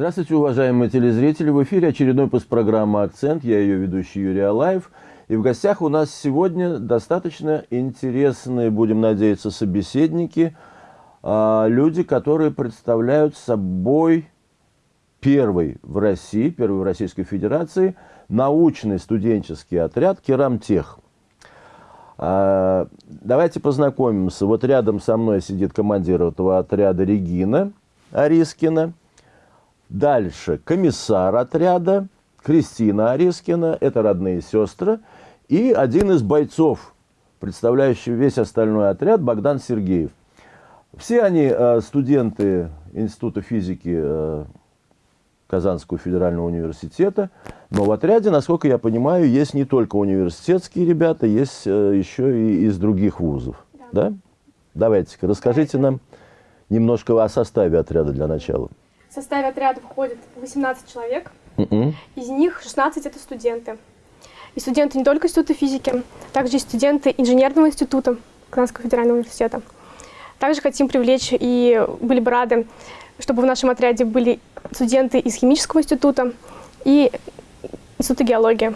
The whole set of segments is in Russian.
Здравствуйте, уважаемые телезрители. В эфире очередной выпуск программы «Акцент». Я ее ведущий Юрий Алаев. И в гостях у нас сегодня достаточно интересные, будем надеяться, собеседники. А, люди, которые представляют собой первый в России, первый в Российской Федерации научный студенческий отряд «Керамтех». А, давайте познакомимся. Вот рядом со мной сидит командир этого отряда Регина Арискина – Дальше комиссар отряда Кристина Арискина, это родные сестры, и один из бойцов, представляющий весь остальной отряд, Богдан Сергеев. Все они э, студенты Института физики э, Казанского федерального университета, но в отряде, насколько я понимаю, есть не только университетские ребята, есть э, еще и из других вузов. Да? да? Давайте-ка, расскажите нам немножко о составе отряда для начала. В составе отряда входит 18 человек. Mm-mm. Из них 16 это студенты. И студенты не только Института физики, также и студенты инженерного института Казанского федерального университета. Также хотим привлечь и были бы рады, чтобы в нашем отряде были студенты из химического института и Института геологии.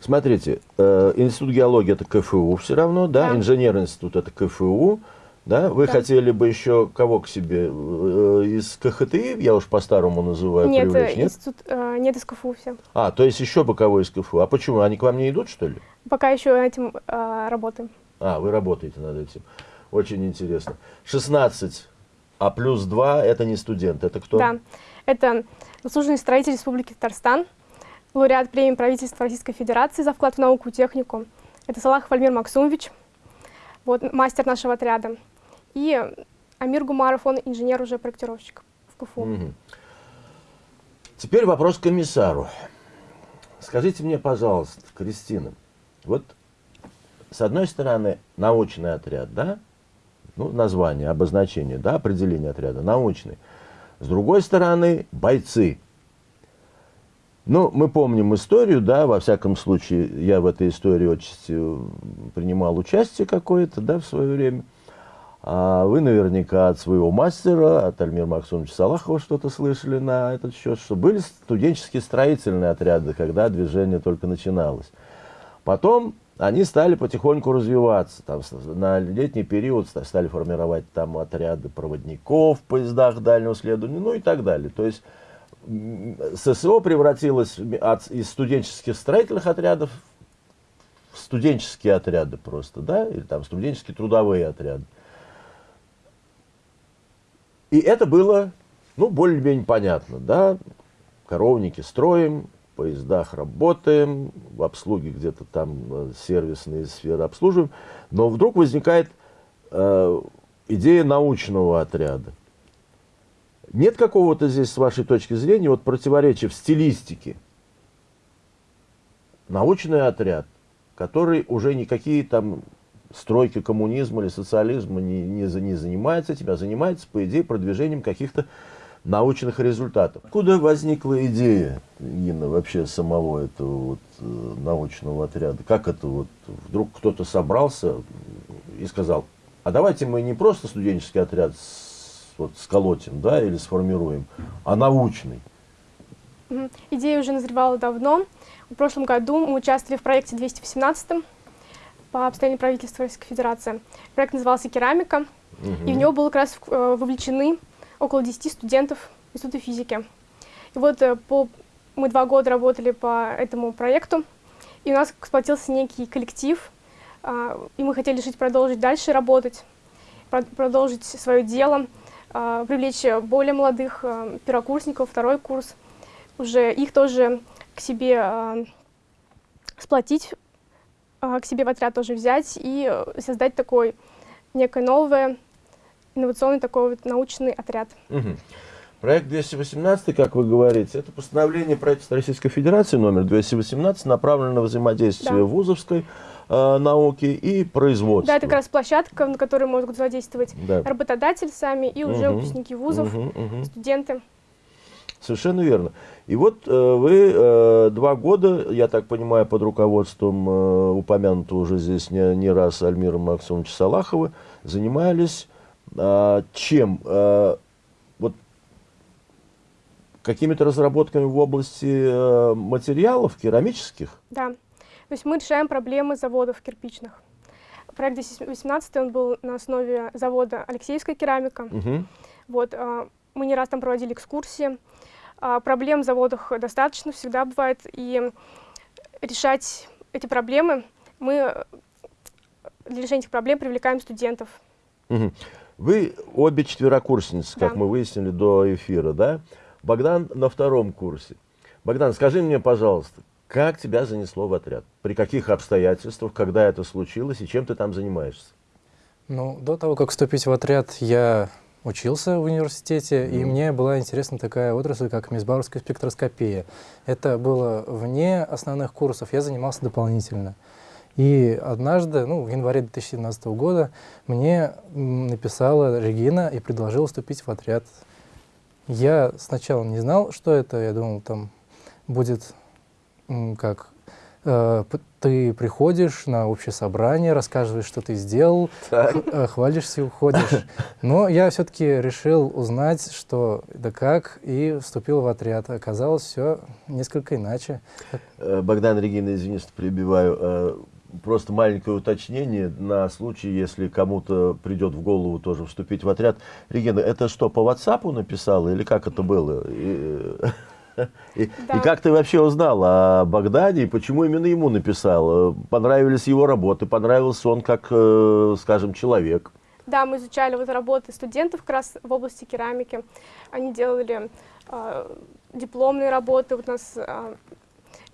Смотрите, э, Институт геологии это КФУ все равно, да, да. инженер институт это КФУ, да? Вы да. хотели бы еще кого к себе? Э, из КХТИ, я уж по-старому называю, нет, привлечь, нет? Институт, э, нет, из КФУ все. А, то есть еще бы кого из КФУ. А почему? Они к вам не идут, что ли? Пока еще этим э, работаем. А, вы работаете над этим. Очень интересно. 16, а плюс 2 это не студент, это кто? Да, это заслуженный строитель Республики Татарстан, лауреат премии правительства Российской Федерации за вклад в науку и технику. Это Салахов Альмир Максумович, вот, мастер нашего отряда. И Амир Гумаров, он инженер уже проектировщик в КФУ. Угу. Теперь вопрос к комиссару. Скажите мне, пожалуйста, Кристина, вот с одной стороны научный отряд, да, ну, название, обозначение, да, определение отряда, научный. С другой стороны, бойцы. Ну, мы помним историю, да, во всяком случае, я в этой истории очень принимал участие какое-то, да, в свое время. А вы наверняка от своего мастера, от Альмира Максумовича Салахова что-то слышали на этот счет, что были студенческие строительные отряды, когда движение только начиналось. Потом они стали потихоньку развиваться. Там, на летний период стали формировать там отряды проводников в поездах дальнего следования, ну и так далее. То есть ССО превратилось от, из студенческих строительных отрядов в студенческие отряды просто, да, или там студенческие трудовые отряды. И это было, ну, более-менее понятно, да, коровники строим, в поездах работаем, в обслуге где-то там э, сервисные сферы обслуживаем, но вдруг возникает э, идея научного отряда. Нет какого-то здесь, с вашей точки зрения, вот противоречия в стилистике. Научный отряд, который уже никакие там стройки коммунизма или социализма не, не, не занимается этим, а занимается, по идее, продвижением каких-то научных результатов. Откуда возникла идея, Инна, вообще самого этого вот, э, научного отряда? Как это вот вдруг кто-то собрался и сказал, а давайте мы не просто студенческий отряд с, вот, сколотим, да, или сформируем, а научный? Идея уже назревала давно. В прошлом году мы участвовали в проекте 218 по обстоянию правительства Российской Федерации. Проект назывался «Керамика», угу. и в него было как раз э, вовлечены около 10 студентов Института физики. И вот э, по, мы два года работали по этому проекту, и у нас сплотился некий коллектив, а, и мы хотели жить, продолжить дальше работать, продолжить свое дело, а, привлечь более молодых первокурсников, второй курс, уже их тоже к себе а, сплотить к себе в отряд тоже взять и э, создать такой некое новое, инновационный такой вот научный отряд. Угу. Проект 218, как вы говорите, это постановление правительства Российской Федерации номер 218, направлено на взаимодействие да. вузовской э, науки и производства. Да, это как раз площадка, на которой могут взаимодействовать да. работодатель сами и уже угу. выпускники вузов, угу, угу. студенты. Совершенно верно. И вот э, вы э, два года, я так понимаю, под руководством э, упомянутого уже здесь не, не раз Альмира Максимовича Салахова, занимались э, чем? Вот какими-то разработками в области материалов керамических? Да. То есть мы решаем проблемы заводов кирпичных. Проект 2018 он был на основе завода Алексеевская керамика. Угу. Вот, э, мы не раз там проводили экскурсии. Э, проблем в заводах достаточно, всегда бывает. И решать эти проблемы мы для решения этих проблем привлекаем студентов. Угу. Вы обе четверокурсницы, как Да. мы выяснили до эфира, да? Богдан на втором курсе. Богдан, скажи мне, пожалуйста, как тебя занесло в отряд? При каких обстоятельствах, когда это случилось и чем ты там занимаешься? Ну, до того, как вступить в отряд, я учился в университете, и мне была интересна такая отрасль, как мисбауровская спектроскопия. Это было вне основных курсов, я занимался дополнительно. И однажды, ну, в январе 2017 года, мне написала Регина и предложила вступить в отряд. Я сначала не знал, что это, я думал, там будет как ты приходишь на общее собрание, рассказываешь, что ты сделал, э, хвалишься и уходишь. Но я все-таки решил узнать, что да как, и вступил в отряд. Оказалось все несколько иначе. Э, Богдан, Регина, извини, что перебиваю. Э, Просто маленькое уточнение на случай, если кому-то придет в голову тоже вступить в отряд. Регина, это что, по WhatsApp написала или как это было? И, э, и- Да. и как ты вообще узнала о Богдане и почему именно ему написала? Понравились его работы, понравился он как, э, скажем, человек. Да, мы изучали вот работы студентов как раз в области керамики. Они делали э, дипломные работы, вот у нас э,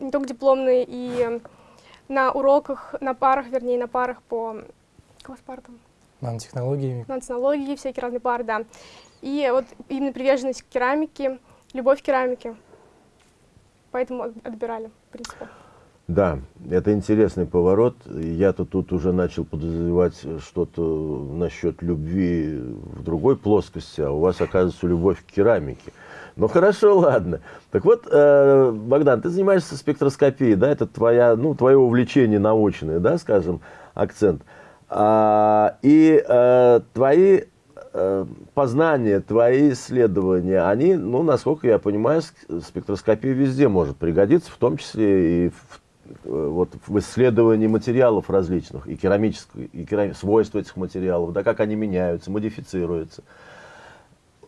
не только дипломные, и на уроках, на парах, вернее, на парах по как у вас пара там? Нанотехнологиями. нанотехнологии, всякие разные пары, да. И вот именно приверженность к керамике, любовь к керамике. Поэтому от- отбирали, в принципе. Да, это интересный поворот. Я-то тут уже начал подозревать что-то насчет любви в другой плоскости, а у вас, оказывается, любовь к керамике. Ну хорошо, ладно. Так вот, э, Богдан, ты занимаешься спектроскопией, да, это твоя, ну, твое увлечение научное, да, скажем, акцент. А, и э, твои познания, твои исследования, они, ну, насколько я понимаю, ск- спектроскопия везде может пригодиться, в том числе и в, э, вот, в исследовании материалов различных, и керамических, и керам- свойств этих материалов, да, как они меняются, модифицируются.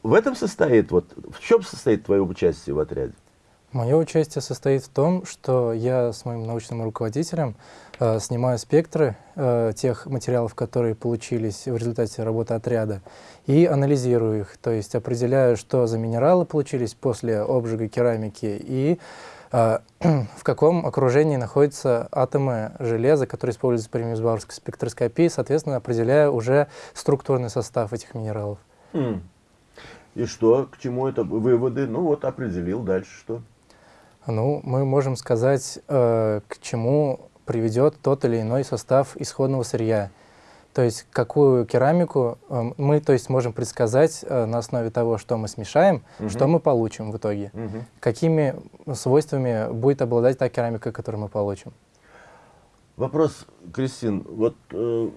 В этом состоит, вот, в чем состоит твое участие в отряде? Мое участие состоит в том, что я с моим научным руководителем э, снимаю спектры э, тех материалов, которые получились в результате работы отряда, и анализирую их, то есть определяю, что за минералы получились после обжига керамики и э, в каком окружении находятся атомы железа, которые используются при мисбауэрской спектроскопии, соответственно, определяю уже структурный состав этих минералов. Хм. И что, к чему это выводы? Ну вот определил, дальше что? Ну, мы можем сказать, э, к чему приведет тот или иной состав исходного сырья. То есть какую керамику э, мы то есть, можем предсказать э, на основе того, что мы смешаем, что Мгм. мы получим в итоге. Мгм. Какими свойствами будет обладать та керамика, которую мы получим. Вопрос, Кристин, вот э,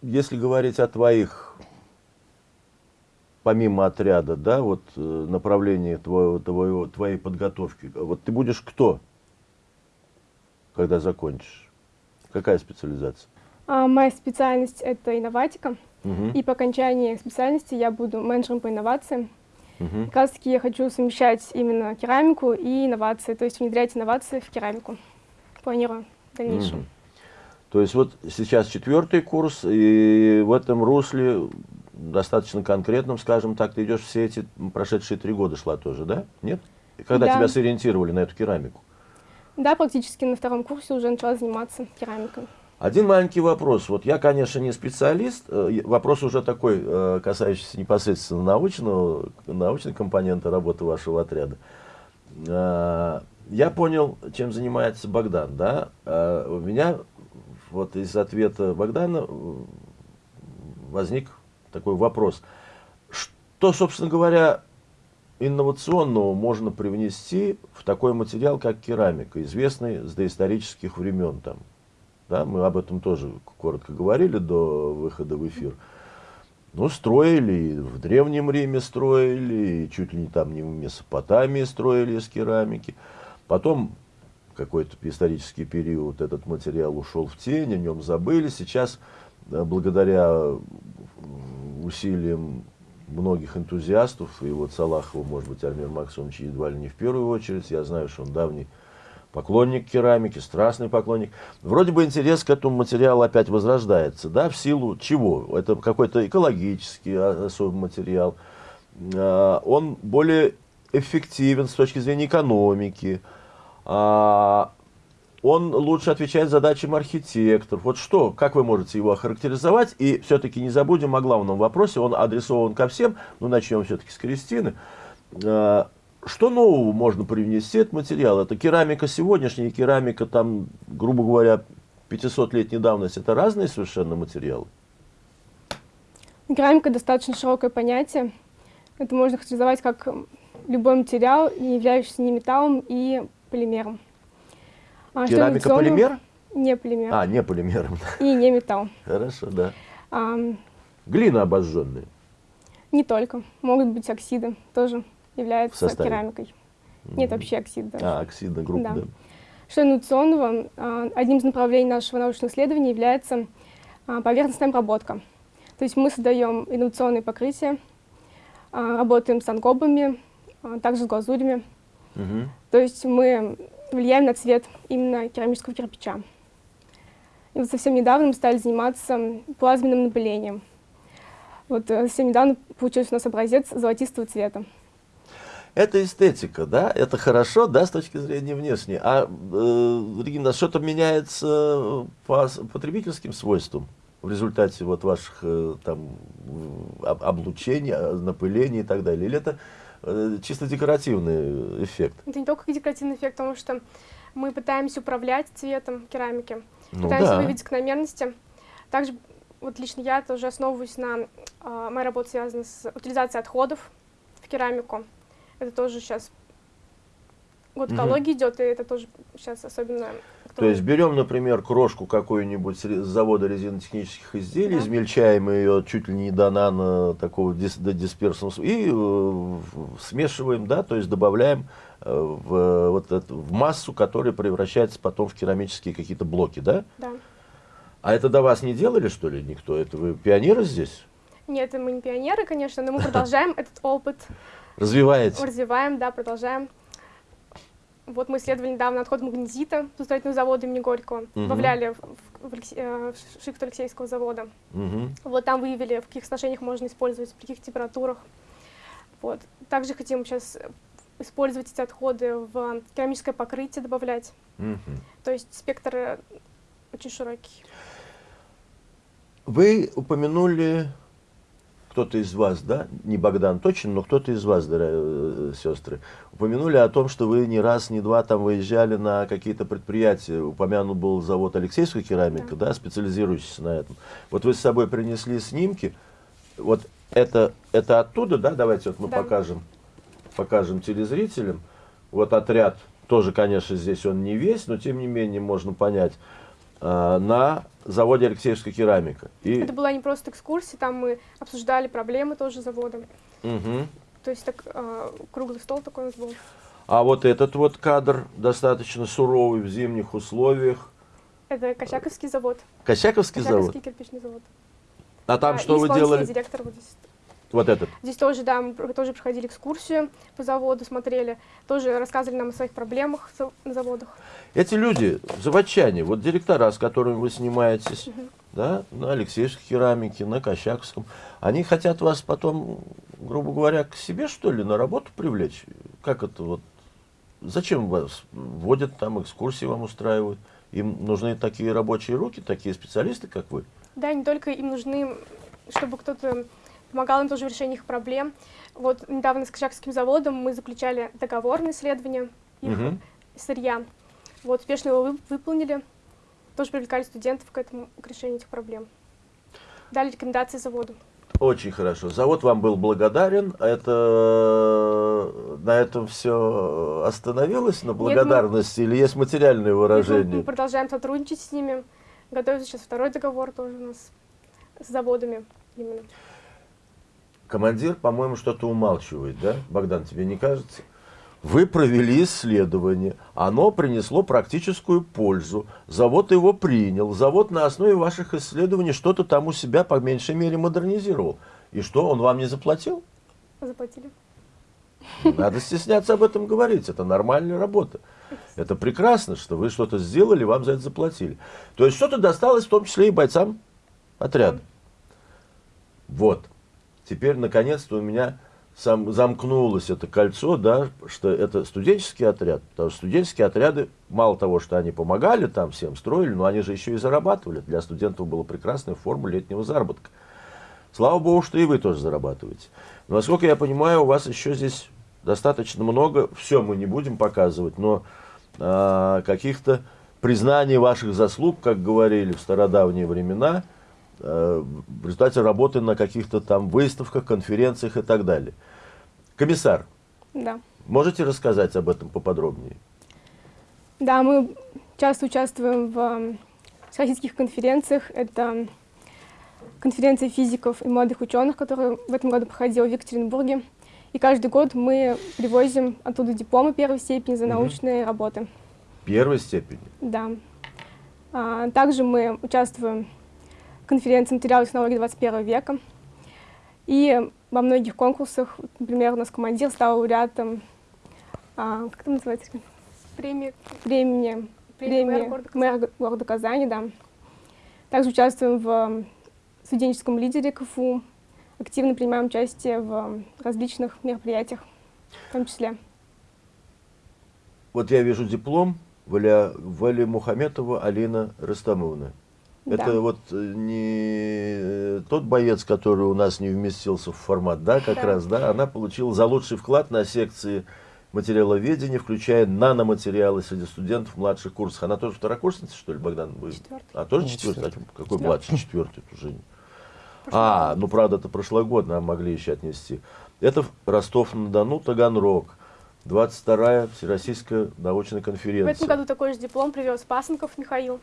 если говорить о твоих, помимо отряда, да, вот э, направлении твоего, твоего, твоей подготовки, вот ты будешь кто, когда закончишь? Какая специализация? А, моя специальность — это инноватика. Мгм, И по окончании специальности я буду менеджером по инновациям. мгм. Как раз таки я хочу совмещать именно керамику и инновации, то есть внедрять инновации в керамику. Планирую в дальнейшем. Мгм. То есть вот сейчас четвертый курс, и в этом русле достаточно конкретном, скажем так, ты идешь все эти прошедшие три года шла тоже, да? Нет? Когда Да. тебя сориентировали на эту керамику? Да, практически на втором курсе уже начала заниматься керамикой. Один маленький вопрос. Вот я, конечно, не специалист. э, Вопрос уже такой, э, касающийся непосредственно научного, научной компоненты работы вашего отряда. Э, Я понял, чем занимается Богдан, да? У меня вот из ответа Богдана возник такой вопрос. Что, собственно говоря, инновационного можно привнести в такой материал, как керамика, известный с доисторических времен там? Да, мы об этом тоже коротко говорили до выхода в эфир. Ну, строили, в Древнем Риме строили, и чуть ли не там не в Месопотамии строили из керамики. Потом какой-то исторический период этот материал ушел в тень, о нем забыли. Сейчас, э, благодаря усилиям многих энтузиастов, и вот Салахова, может быть, Альмир Максимович едва ли не в первую очередь, я знаю, что он давний поклонник керамики, страстный поклонник. Вроде бы интерес к этому материалу опять возрождается, да, в силу чего? Это какой-то экологический особый материал. А, он более эффективен с точки зрения экономики. Он лучше отвечает задачам архитекторов. Вот что, как вы можете его охарактеризовать? И все-таки не забудем о главном вопросе, он адресован ко всем, ну начнем все-таки с Кристины. А, что нового можно привнести этот материал? Это керамика сегодняшняя, керамика, там, грубо говоря, 500-летней давности. Это разные совершенно материалы? Керамика достаточно широкое понятие. Это можно характеризовать как любой материал, не являющийся ни металлом и полимером. А Керамика полимер? Не полимер. А, не полимер. И не металл. Хорошо, да. А, Глина обожженная? Не только. Могут быть оксиды тоже является керамикой. Mm -hmm. Нет, вообще оксид даже. А, оксидная группа, да. да. Что инновационного, а, одним из направлений нашего научного исследования является а, поверхностная обработка. То есть мы создаем инновационные покрытия, а, работаем с ангобами, также с глазурями. Угу. То есть мы влияем на цвет именно керамического кирпича. И вот совсем недавно мы стали заниматься плазменным напылением. Вот э, совсем недавно получился у нас образец золотистого цвета. Это эстетика, да, это хорошо, да, с точки зрения внешней. А, э, Регина, что-то меняется по потребительским свойствам в результате вот ваших э, там облучений, напыления и так далее? Или это чисто декоративный эффект? Это не только декоративный эффект, потому что мы пытаемся управлять цветом керамики, ну, пытаемся да. выявить закономерности. Также вот лично я тоже основываюсь на... Э, моя работа связана с утилизацией отходов в керамику. Это тоже сейчас год экологии угу. идет, и это тоже сейчас особенно то есть берем, например, крошку какой-нибудь с завода резинотехнических изделий, да. измельчаем ее чуть ли не до нано такого дис, до дисперсного и э, смешиваем, да, то есть добавляем э, в, вот это, в массу, которая превращается потом в керамические какие-то блоки, да? Да. А это до вас не делали, что ли, никто? Это вы пионеры здесь? Нет, мы не пионеры, конечно, но мы продолжаем этот опыт. Развиваете? Развиваем, да, продолжаем. Вот мы исследовали недавно отход магнезита с строительного завода имени Горького, угу. добавляли в, в, в, э, в шифт Алексеевского завода. Угу. Вот там выявили, в каких соотношениях можно использовать, при каких температурах. Вот. Также хотим сейчас использовать эти отходы в керамическое покрытие, добавлять. Угу. То есть спектр э, очень широкий. Вы упомянули кто-то из вас, да, не Богдан точно, но кто-то из вас, дорогие э, сестры, упомянули о том, что вы не раз, не два там выезжали на какие-то предприятия. Упомянут был завод Алексейская керамика, да, да специализирующийся на этом. Вот вы с собой принесли снимки. Вот это, это оттуда, да, давайте вот мы да. покажем, покажем телезрителям. Вот отряд, тоже, конечно, здесь он не весь, но тем не менее можно понять, э, на заводе Алексеевская керамика. И... Это была не просто экскурсия, там мы обсуждали проблемы тоже завода. Угу. То есть так, э, круглый стол такой у нас был. А вот этот вот кадр достаточно суровый в зимних условиях. Это Косяковский завод. Косяковский, завод? Косяковский кирпичный завод. А там а, что вы делали? директор вот здесь. Вот этот? Здесь тоже, да, мы тоже проходили экскурсию по заводу, смотрели, тоже рассказывали нам о своих проблемах на заводах. Эти люди, заводчане, вот директора, с которыми вы снимаетесь, угу. да, на Алексеевской керамике, на Кощаковском, они хотят вас потом, грубо говоря, к себе, что ли, на работу привлечь? Как это вот? Зачем вас вводят там, экскурсии вам устраивают? Им нужны такие рабочие руки, такие специалисты, как вы? Да, не только им нужны, чтобы кто-то помогал им тоже в решении их проблем. Вот недавно с Качакским заводом мы заключали договор на исследование их угу. сырья. Вот успешно его выполнили. Тоже привлекали студентов к этому, к решению этих проблем. Дали рекомендации заводу. Очень хорошо. Завод вам был благодарен. Это на этом все остановилось, на благодарности, Нет, мы... или есть материальные выражения? Мы продолжаем сотрудничать с ними. Готовится сейчас второй договор тоже у нас с заводами именно. Командир, по-моему, что-то умалчивает, да? Богдан, тебе не кажется? Вы провели исследование, оно принесло практическую пользу, завод его принял, завод на основе ваших исследований что-то там у себя по меньшей мере модернизировал. И что, он вам не заплатил? Заплатили. Надо стесняться об этом говорить, это нормальная работа. Это прекрасно, что вы что-то сделали, вам за это заплатили. То есть что-то досталось в том числе и бойцам отряда. Вот. Теперь, наконец-то, у меня сам, замкнулось это кольцо, да, что это студенческий отряд. Потому что студенческие отряды, мало того, что они помогали там всем, строили, но они же еще и зарабатывали. Для студентов была прекрасная форма летнего заработка. Слава богу, что и вы тоже зарабатываете. Но, насколько я понимаю, у вас еще здесь достаточно много, все мы не будем показывать, но э, каких-то признаний ваших заслуг, как говорили в стародавние времена – в результате работы на каких-то там выставках, конференциях и так далее. Комиссар, да. можете рассказать об этом поподробнее? Да, мы часто участвуем в всероссийских конференциях. Это конференция физиков и молодых ученых, которая в этом году проходила в Екатеринбурге. И каждый год мы привозим оттуда дипломы первой степени за научные угу. работы. Первой степени? Да. А, также мы участвуем конференции материалов технологий 21 века. И во многих конкурсах, например, у нас командир стал лауреатом, а, как это называется? Премия. Премия. Премия мэра города, мэра города Казани, да. Также участвуем в студенческом лидере КФУ, активно принимаем участие в различных мероприятиях, в том числе. Вот я вижу диплом Валя, Вали Мухаметова Алина Растамовна. Это да. вот э, не э, тот боец, который у нас не вместился в формат, да, как да. раз, да, она получила за лучший вклад на секции материаловедения, включая наноматериалы среди студентов младших курсов. Она тоже второкурсница, что ли, Богдан? Вы... Четвертый. А, тоже четвертый? четвертый. А, какой младший? Четвертый уже. А, ну, правда, это прошлогодно, а могли еще отнести. Это Ростов-на-Дону, Таганрог. 22-я Всероссийская научная конференция. В этом году такой же диплом привез Пасынков Михаил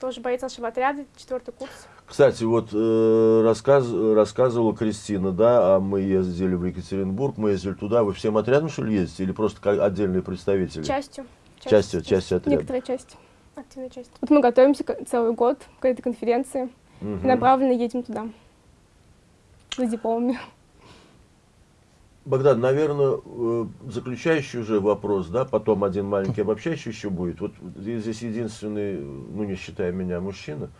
тоже боец нашего отряда, четвертый курс. Кстати, вот э, рассказ, рассказывала Кристина, да, а мы ездили в Екатеринбург, мы ездили туда, вы всем отрядом, что ли, ездите, или просто как отдельные представители? Частью. Частью, частью отряда. Некоторая часть, активная часть. Вот мы готовимся целый год к этой конференции, угу. и направленно едем туда, за дипломами. Богдан, наверное, э, заключающий уже вопрос, да, потом один маленький обобщающий еще будет. Вот здесь единственный, ну не считая меня, мужчина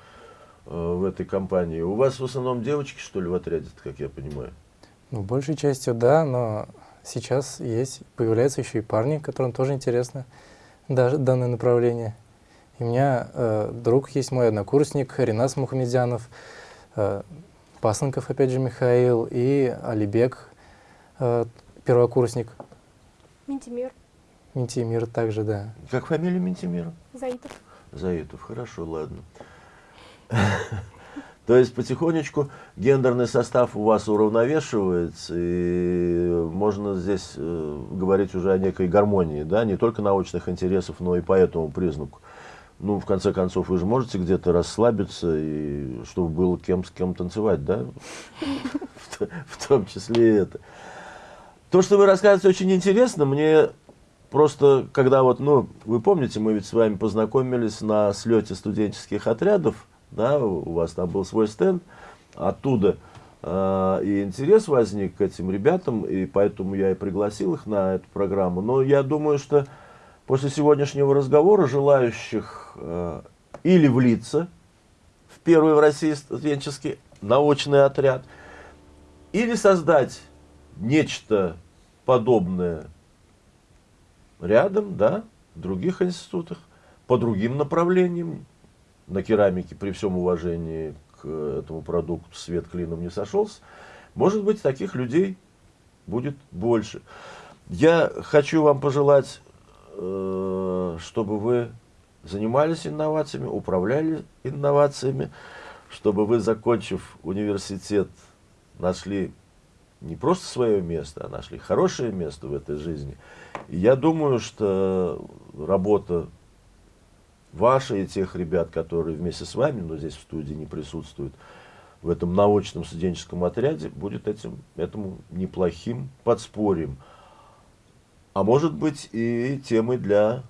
э, в этой компании. У вас в основном девочки, что ли, в отряде, как я понимаю? Ну, большей частью да, но сейчас есть, появляются еще и парни, которым тоже интересно данное направление. И у меня э, друг есть мой однокурсник, Ренас Мухамедзянов, э, Пасынков, опять же, Михаил, и Алибек э, первокурсник. Ментимир. Ментимир также, да. Как фамилия Ментимира? Заитов. Заитов, хорошо, ладно. То есть потихонечку гендерный состав у вас уравновешивается, и можно здесь э, говорить уже о некой гармонии, да, не только научных интересов, но и по этому признаку. Ну, в конце концов, вы же можете где-то расслабиться, и чтобы было кем с кем танцевать, да? В том числе и это. То, что вы рассказываете, очень интересно. Мне просто, когда вот, ну, вы помните, мы ведь с вами познакомились на слете студенческих отрядов, да, у вас там был свой стенд, оттуда э, и интерес возник к этим ребятам, и поэтому я и пригласил их на эту программу. Но я думаю, что после сегодняшнего разговора желающих э, или влиться в первый в России студенческий научный отряд, или создать нечто подобное рядом, да, в других институтах, по другим направлениям. На керамике, при всем уважении к этому продукту, свет клином не сошелся. Может быть, таких людей будет больше. Я хочу вам пожелать, э, чтобы вы занимались инновациями, управляли инновациями, чтобы вы, закончив университет, нашли не просто свое место, а нашли хорошее место в этой жизни. И я думаю, что работа ваша и тех ребят, которые вместе с вами, но здесь в студии не присутствуют, в этом научном студенческом отряде будет этим, этому неплохим подспорьем. А может быть и темой для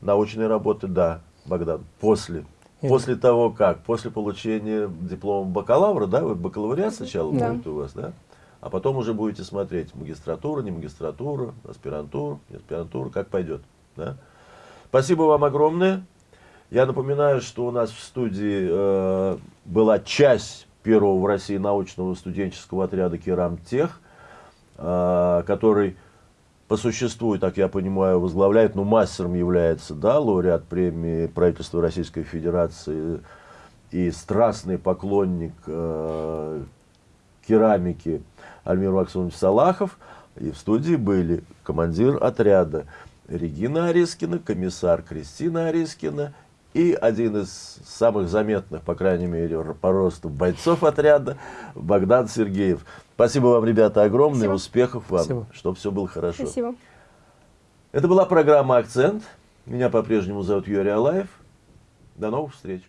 научной работы, да, Богдан, после. После того как? После получения диплома бакалавра, да? Вот бакалавриат сначала Да. будет у вас, да? А потом уже будете смотреть магистратура, не магистратура, аспирантура, не аспирантура, как пойдет. Да? Спасибо вам огромное. Я напоминаю, что у нас в студии э, была часть первого в России научного студенческого отряда Керамтех, э, который по существу, так я понимаю, возглавляет, ну, мастером является, да, лауреат премии правительства Российской Федерации и страстный поклонник э, керамики Альмир Максимович Салахов. И в студии были командир отряда Регина Арискина, комиссар Кристина Арискина и один из самых заметных, по крайней мере, по росту бойцов отряда Богдан Сергеев. Спасибо вам, ребята, огромное, Спасибо. успехов вам, Спасибо. чтобы все было хорошо. Спасибо. Это была программа «Акцент». Меня по-прежнему зовут Юрий Алаев. До новых встреч.